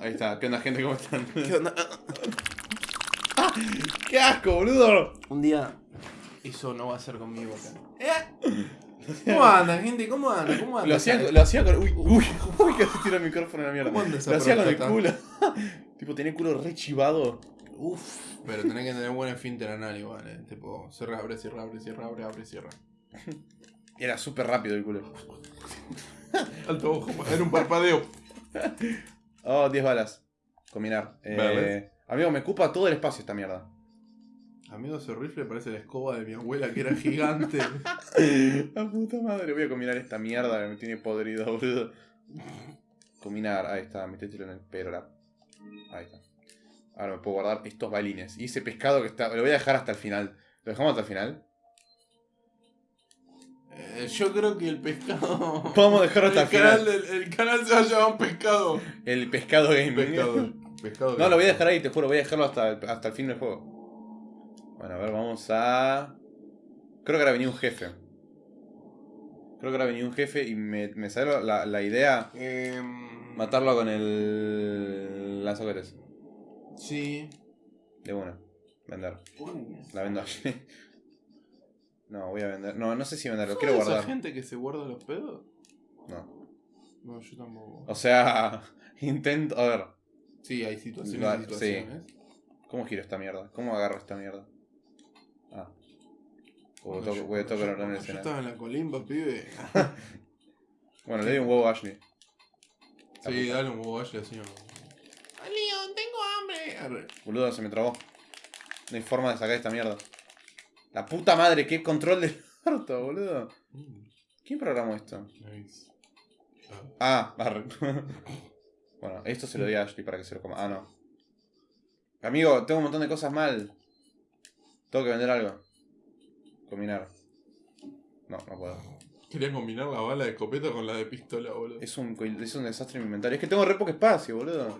Ahí está. ¿Qué onda, gente? ¿Cómo están? ¿Qué onda? ¡Qué asco, boludo! Un día eso no va a ser conmigo acá. ¿Eh? ¿Cómo anda, gente? ¿Cómo anda? ¿Cómo anda? Lo hacía, lo hacía con. Uy, uy, uy, casi tiro el micrófono a la mierda. ¿Cómo anda esa Lo hacía con el culo. tipo, tenía el culo re chivado. Uf, pero tenés que tener buen esfínter anal igual, eh. Tipo, cierra, abre, cierra, abre, cierra, abre, abre, cierra. Era súper rápido el culo. Alto ojo, era un parpadeo. Oh, 10 balas. Combinar. Eh, amigo, me ocupa todo el espacio esta mierda. Amigo, ese rifle parece la escoba de mi abuela que era gigante. La puta madre. Voy a combinar esta mierda que me tiene podrido, boludo. Combinar. Ahí está, metételo en el perora. Ahí está. Ahora me puedo guardar estos balines. Y ese pescado que está. Lo voy a dejar hasta el final. ¿Lo dejamos hasta el final? Eh, yo creo que el pescado. Vamos a dejarlo hasta el canal, final. El, el canal se va a llamar pescado. El pescado gaming. Pescado. pescado No, lo voy a dejar ahí, te juro, voy a dejarlo hasta el, hasta el fin del juego. Bueno, a ver, vamos a... Creo que ahora venía un jefe. Creo que ahora venía un jefe y me, me sale la, la idea Em, matarlo con el lanzacohetes. Sí. De una. Vender. La vendo a No, voy a vender. No, no sé si venderlo, ¿Sos quiero guardar. gente que se guarda los pedos? No. No, yo tampoco. O sea, intento... A ver, Sí, hay situaciones y situaciones. ¿cómo giro esta mierda? ¿Cómo agarro esta mierda? Ah. O Cuando toco- yo- voy a tocar yo- en el Yo estaba en la colimba, pibe. Bueno, le doy un huevo a Ashley. La Sí, puta. dale un huevo así así. Leon, tengo hambre. Arre. Boludo, se me trabó. No hay forma de sacar esta mierda. La puta madre, qué control del orto, boludo. ¿Quién programó esto? Ah, Ah. arre. bueno, esto se lo doy a Ashley para que se lo coma. Ah, no. Amigo, tengo un montón de cosas mal. Tengo que vender algo. Combinar. No, no puedo. Quería combinar la bala de escopeta con la de pistola, boludo. Es un, es un desastre en mi inventario. Es que tengo re poco espacio, boludo.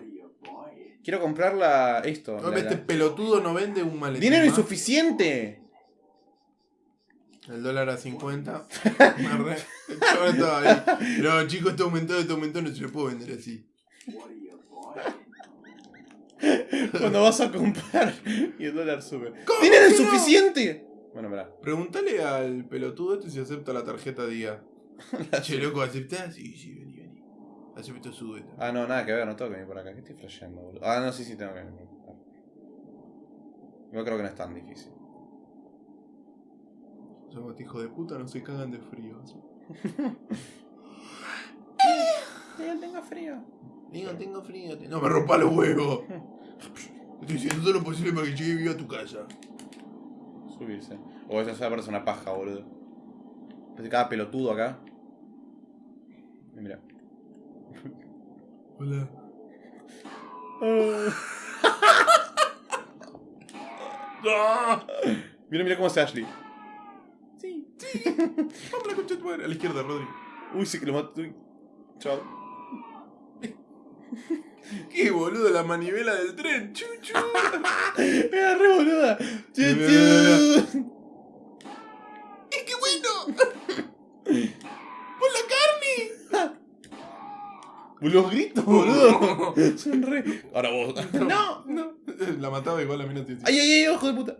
Quiero comprar la, esto. No, la- este la- pelotudo no vende un maletín. ¡Dinero más. insuficiente! El dólar a 50. Arre. El chaval estaba ahí. No, chicos, esto aumentó, esto aumentó, no se lo puedo vender así. Cuando vas a comprar y el dólar sube. ¿Cómo ¡Dinero que no? insuficiente! Bueno, mirá. Pregúntale al pelotudo este si acepta la tarjeta día. che, loco, ¿aceptás? Sí, sí, vení, vení. Acepto su beta. Ah, no, nada que ver, no tengo que venir por acá. ¿Qué estoy flasheando, boludo? Ah, no, sí, sí, tengo que venir. Yo creo que no es tan difícil. Somos hijo de puta, no se cagan de frío. Yo tengo frío. Digo, tengo frío. No me rompa los huevos. Estoy haciendo todo lo posible para que llegue vivo a tu casa. Subirse. O eso se parece una paja, boludo. Parece cada pelotudo acá. Y mira. Hola. Mira, mira cómo hace Ashley. Vamos a la concha de tu madre. A la izquierda, Rodri. Uy, sí que lo mato. Uy. Chao. ¿Qué boludo? La manivela del tren. Chuchu. Era re boluda. Chu, Mira, mira, chu. ¡Eh, qué bueno! ¡Por la carne! Los gritos, boludo. Son re. Ahora vos. No. No. La mataba igual a mí no te ¡Ay, ay, ay, ojo de puta!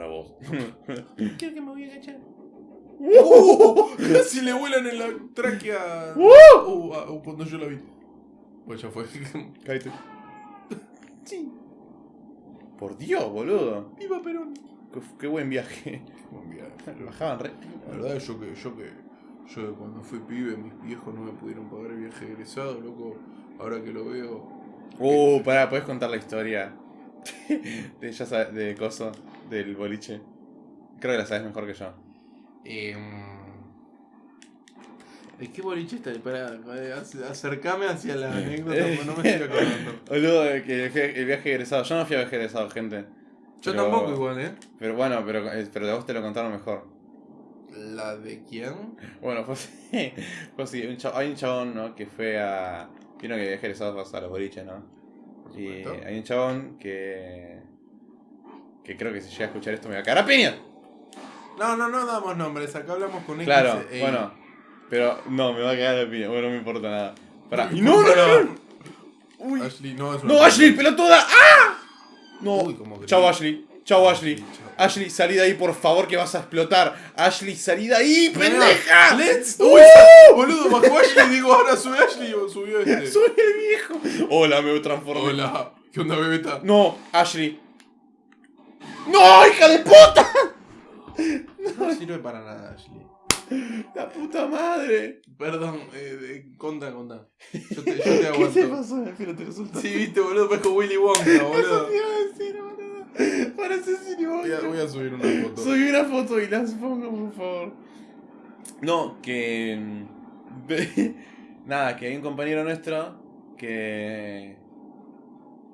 Ahora vos. Quiero que me voy a agachar. Casi le vuelan en la tráquea. ¡Uh! Uh, ah, uh, cuando yo la vi. Pues ya fue. Cállate. sí. Por Dios, boludo. Viva Perón. Qué, qué buen viaje. Buen viaje. Bajaban re. La verdad, yo que, yo que, yo que cuando fui pibe, mis viejos no me pudieron pagar el viaje egresado, loco. Ahora que lo veo. Uh, pará, ¿podés contar la historia? de, ya sabes, de Coso, del boliche. Creo que la sabes mejor que yo. Eh, ¿De qué boliche está? Pará, eh, ac- acercame hacia la anécdota, porque no me estoy acordando. Boludo, que el, vi- el viaje egresado. Yo no fui a viaje egresado, gente. Yo Pero- tampoco igual, ¿eh? Pero bueno, pero, eh, pero de vos te lo contaron mejor. ¿La de quién? Bueno, pues sí. Pues sí, un cha- hay un chabón, ¿no? Que fue a. Vieron que viaje egresado vas a los boliches, ¿no? Y hay un chabón que. Que creo que si llega a escuchar esto me va a cagar a piña. No, no, no damos nombres, acá hablamos con X Claro, e Y. bueno. Pero no, me va a quedar de pie. Bueno, no me importa nada. Pará. Uy, ¡No, no, no! Uy. Ashley, no es una ¡No, Ashley, pelotuda! ¡Ah! No. Uy, grita. Ashley. Chao, Ashley. Ashley, salí de ahí, por favor, que vas a explotar. Ashley, salí de ahí, pendeja. ¡Let's! ¡Uh! ¡Uy! Boludo, bajó Ashley digo, ahora sube Ashley o subió este. Soy el viejo. Hola, me transformé. Hola. ¿Qué onda, bebeta? No, Ashley. ¡No, hija de puta! No sirve para nada, Ashley. La puta madre. Perdón, eh, eh, conta, conta. Yo te, yo te ¿Qué te aguanto. pasó en el filo? Te resultó. Sí, viste, boludo, parezco Willy Wonka, Eso boludo. te iba a decir, boludo. Parece Siri Voy a, voy a subir una foto. Subí una foto y las pongo, por favor. No, que. mm, Nada, que hay un compañero nuestro que.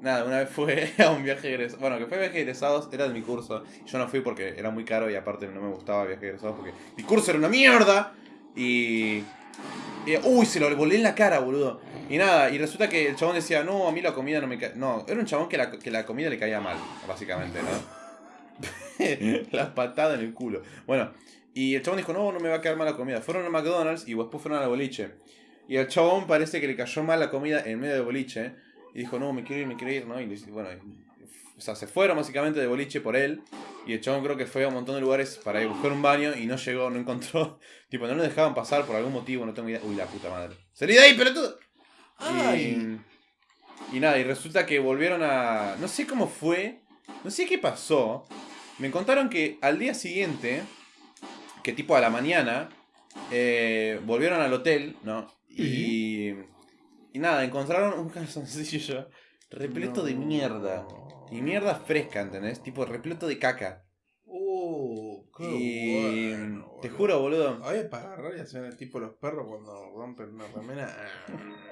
Nada, una vez fue a un viaje egresado. Bueno, que fue viaje de egresados, era de mi curso. Yo no fui porque era muy caro y aparte no me gustaba viaje de egresados porque mi curso era una mierda. Y. uy, se lo volé en la cara, boludo. Y nada, y resulta que el chabón decía, no, a mí la comida no me cae. No, era un chabón que la, que la comida le caía mal, básicamente, ¿no? la patada en el culo. Bueno, y el chabón dijo, no, no me va a caer mal la comida. Fueron a McDonald's y después fueron al boliche. Y al chabón parece que le cayó mal la comida en medio del boliche. Y dijo, no, me quiero ir, me quiero ir, ¿no? Y bueno, y- o sea, se fueron básicamente de boliche por él. Y el chabón creo que fue a un montón de lugares para ir a buscar un baño y no llegó, no encontró. Tipo, no lo dejaban pasar por algún motivo, no tengo idea. Uy, la puta madre. ¡Salí de ahí, pelotudo! Ay. Y, y nada, y resulta que volvieron a. No sé cómo fue, no sé qué pasó. Me contaron que al día siguiente, que tipo a la mañana, eh, volvieron al hotel, ¿no? Y. Y nada, encontraron un calzoncillo repleto de mierda. Y mierda fresca, ¿entendés? Tipo repleto de caca. Uh, qué y. bueno, te juro, boludo. Ay, para agarrar y hacer el tipo los perros cuando rompen una remera.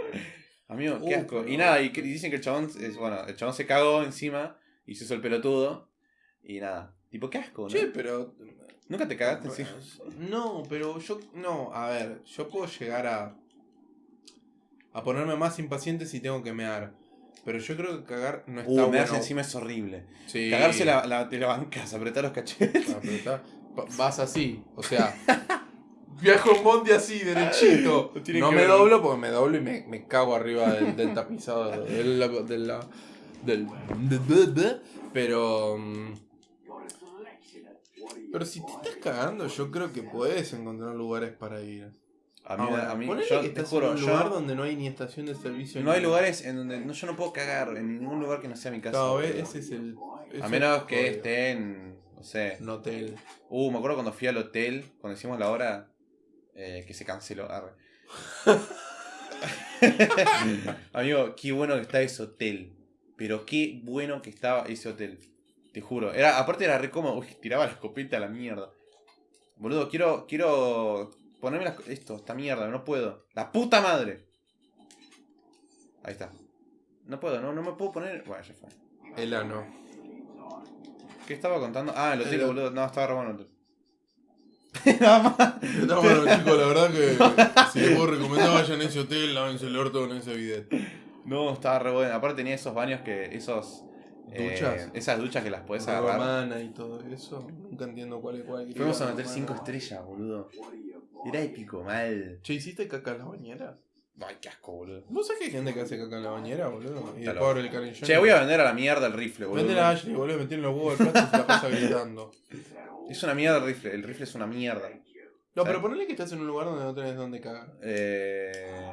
Amigo, Uh, qué asco. pero- Y nada, y dicen que el chabón, es, bueno, el chabón se cagó encima y se hizo el pelotudo. Y nada. Tipo, qué asco, ¿no? Che, pero. ¿Nunca te cagaste encima? No, pero yo. No, a ver, yo puedo llegar a. a ponerme más impaciente si tengo que mear. Pero yo creo que cagar no está Uh, bueno. encima es horrible. Sí. Cagarse la, la, te la bancas, apretar los cachetes. Pa- Vas así, o sea. Viajo en bondi así, derechito. Tiene No me ver. doblo porque me doblo y me, me cago arriba del, del tapizado del, del, la- del, Pero. mm, Pero si te estás cagando, yo creo que puedes encontrar lugares para ir. A mí, Ahora, a mí ponele yo que te juro, en un yo- lugar donde no hay ni estación de servicio. no hay ni- lugares en donde no, yo no puedo cagar, en ningún lugar que no sea mi casa. Claro, boludo. ese es el. ese A menos el que esté en, no sé. Un hotel. Uh, me acuerdo cuando fui al hotel, cuando hicimos la hora, eh, que se canceló. arre. Amigo, qué bueno que está ese hotel. Pero qué bueno que estaba ese hotel. Te juro. Era, aparte era re cómodo. Uy, tiraba la escopeta a la mierda. Boludo, quiero. Quiero. Ponerme las- esto, esta mierda, no puedo. ¡La puta madre! Ahí está. No puedo, no, no me puedo poner. Bueno, ya fue. El ano. ¿Qué estaba contando? Ah, el hotel, El- boludo. No, estaba. Nada más. No, bueno, chicos, la verdad que si les puedo recomendar, vayan a ese hotel, lávense el orto con ese bidet. No, estaba re bueno. Aparte tenía esos baños que. esos. eh, ¿Duchas? esas duchas que las podés agarrar. y todo eso. Nunca entiendo cuál es cuál. Fuimos a meter romana. 5 estrellas, boludo. Era épico, mal. Che, ¿hiciste caca en la bañera? Ay, qué asco, boludo. ¿Vos sabés que hay gente que hace caca en la bañera, boludo? Y loco. abre el canillón. Che, voy a vender a la mierda el rifle, boludo. Vende a Ashley, boludo, metí en los huevos del plato y se la pasa gritando. Es una mierda el rifle. El rifle es una mierda. No, ¿Sabes? pero ponele que estás en un lugar donde no tenés dónde cagar. Eh.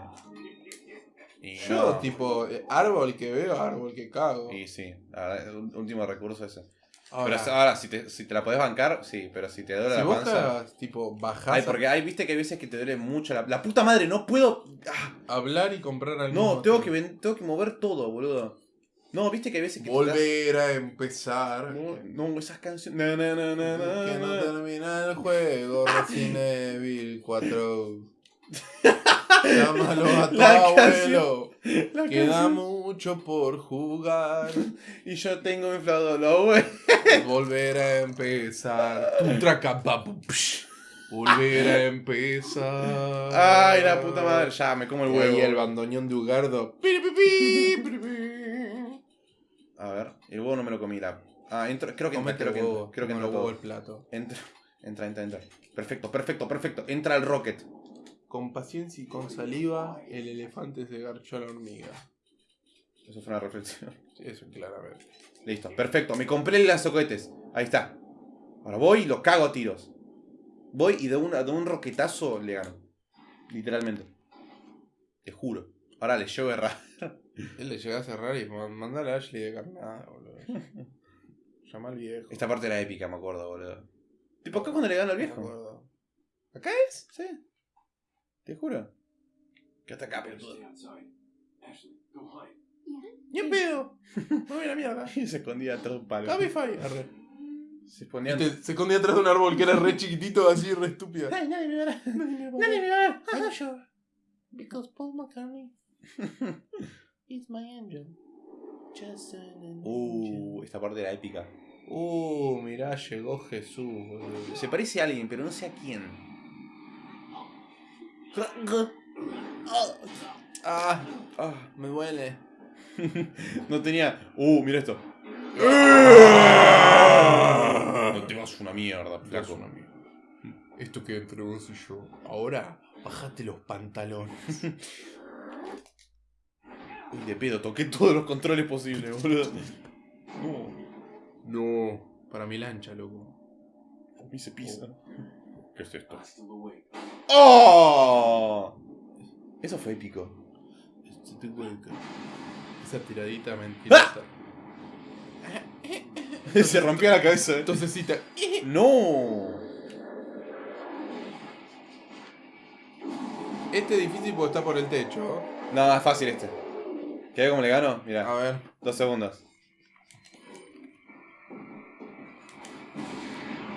Y Yo, no. tipo, eh, árbol que veo, árbol que cago. Y sí, último recurso ese. Ahora, pero ahora, si te, si te la podés bancar, sí, pero si te duele si la vos panza. cagás, tipo, bajás Ay, porque hay, viste que hay veces que te duele mucho la. La puta madre, no puedo. Ah, hablar y comprar al no, tengo que, ven- tengo que mover todo, boludo. No, viste que hay veces que. Volver a empezar. No, no, esas canciones. Na, na, na, Que no na. termina el juego, Resident Evil 4. Llámalo a tu La abuelo. La Queda canción. Mucho por jugar. Y yo tengo inflado los güey. Volver a empezar. Tu traca. Volver a empezar. Ay, la puta madre. Ya, me como el Y huevo. ahí el bandoneón de Ugardo. Pi, pi, pi, pi, pi. A ver, el huevo no me lo comí. La... Ah, entro, creo que entra, creo que entra, creo que entra el huevo todo. el plato. Entra, entra, entra, entra. Perfecto, perfecto, perfecto. Entra el rocket. Con paciencia y con saliva, el elefante se garchó a la hormiga. Eso fue una reflexión. Sí, Eso claramente. Listo, perfecto. Me compré el lanzacohetes. Ahí está. Ahora voy y lo cago a tiros. Voy y de, una, de un roquetazo le gano. Literalmente. Te juro. Ahora le llevo errar. Él le llega a cerrar y ma- mandale a Ashley de carnada, boludo. Llama al viejo. Esta parte era épica, me acuerdo, boludo. ¿Tipo acá cuando le gano al Me viejo? acuerdo. ¿Acá es? Sí. Te juro. Que hasta acá, pelotudo. ¡Ni en pedo! Me voy a la mierda. Y se escondía atrás de un palo. Cabify. Arre. Se escondía. Viste, Se escondía atrás de un árbol que era re chiquitito, así, re estúpida. Ay, nadie me va a ver. Nadie me va a Nadie ver. me va a ver. I'm sure. Because Paul McCartney is my angel. Just an Uh, angel. esta parte era épica. Uh, mirá, llegó Jesús, boludo. Se parece a alguien, pero no sé a quién. Ah, Ah, me duele. no tenía. Uh, mira esto. No te vas una mierda, flaco. Esto que entre vos y yo. Ahora, bajate los pantalones. Uy, de pedo, toqué todos los controles posibles, boludo. No, No, para mi lancha, loco. a mí se pisa. ¿Qué es esto? ¡Oh! Eso fue épico. Esa tiradita mentirosa. se rompió la cabeza. ¿eh? Entonces sí te... ¡No! Este es difícil porque está por el techo. No, es fácil este. ¿Qué cómo le gano? A Mira, ver. dos segundos.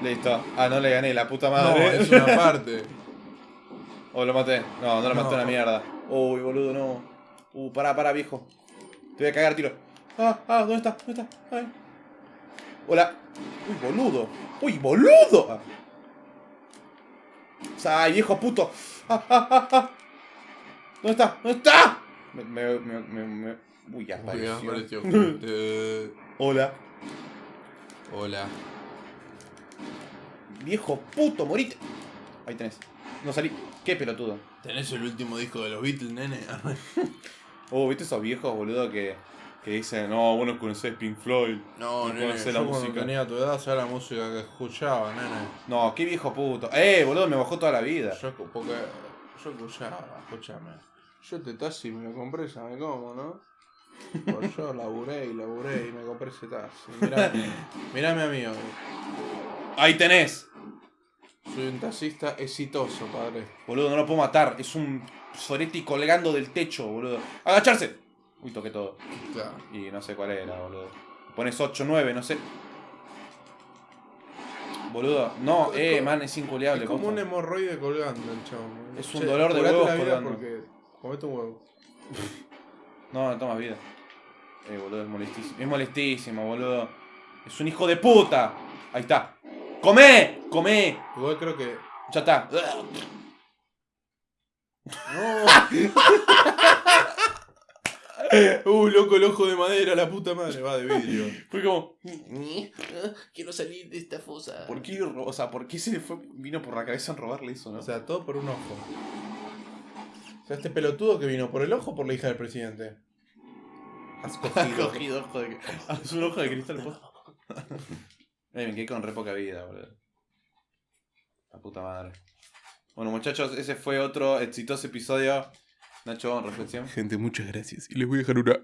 Listo. Ah, no le gané, la puta No, madre. es una parte. O lo maté. No, no lo maté No. una mierda. Uy, boludo, no. Uh, pará, pará, viejo. Te voy a cagar tiro. Ah, ah, ¿dónde está? ¿Dónde está? Ay. Hola. Uy, boludo. Uy, boludo. Ah. Ay, viejo puto. Ah, ah, ah, ah. ¿Dónde está? ¿Dónde está? Me, me, me, me, me- Uy, ya Uy, apareció. apareció. Eh, Hola. Hola. Viejo puto, morite. Ahí tenés. No salí. Qué pelotudo. ¿Tenés el último disco de los Beatles, nene? Oh, ¿viste esos viejos, boludo, que, que dicen, no, vos no conocés Pink Floyd? No, No nene, conocés yo la cuando música. tenía tu edad sabía la música que escuchaba, nene. No, qué viejo puto. Eh, boludo, me bajó toda la vida. Yo, porque yo escuchaba, escúchame. Yo este taxi me lo compré, ¿sabes cómo, no? Pues yo laburé y laburé y me compré ese taxi. Mirá, mirame a mí hoy. Ahí tenés. Soy un taxista exitoso, padre. Boludo, no lo puedo matar. Es un Soretti colgando del techo, boludo. ¡Agacharse! Uy, toqué todo. Claro. Y no sé cuál era, boludo. Pones 8, 9, no sé. Boludo, no, Es eh, como- man, es inculiable. Es como un hemorroide colgando el chabón. Es un dolor de huevos la vida colgando. porque comete un huevo. No, no tomas vida. Eh, boludo, es molestísimo. Es molestísimo, boludo. Es un hijo de puta. Ahí está. ¡Comé! ¡Comé! Igual creo que. Ya está. ¡No! uh, loco, el ojo de madera, la puta madre. Va de vidrio. Fue como. Quiero salir de esta fosa. ¿Por qué, o sea, ¿por qué se le fue, vino por la cabeza en robarle eso, no? O sea, todo por un ojo. O sea, este pelotudo que vino por el ojo o por la hija del presidente. Has Ha cogido. cogido ojo de. Es un ojo de cristal. Eh, me quedé con re poca vida, boludo. La puta madre. Bueno, muchachos, ese fue otro exitoso episodio. Nacho, reflexión. Gente, muchas gracias. Y les voy a dejar una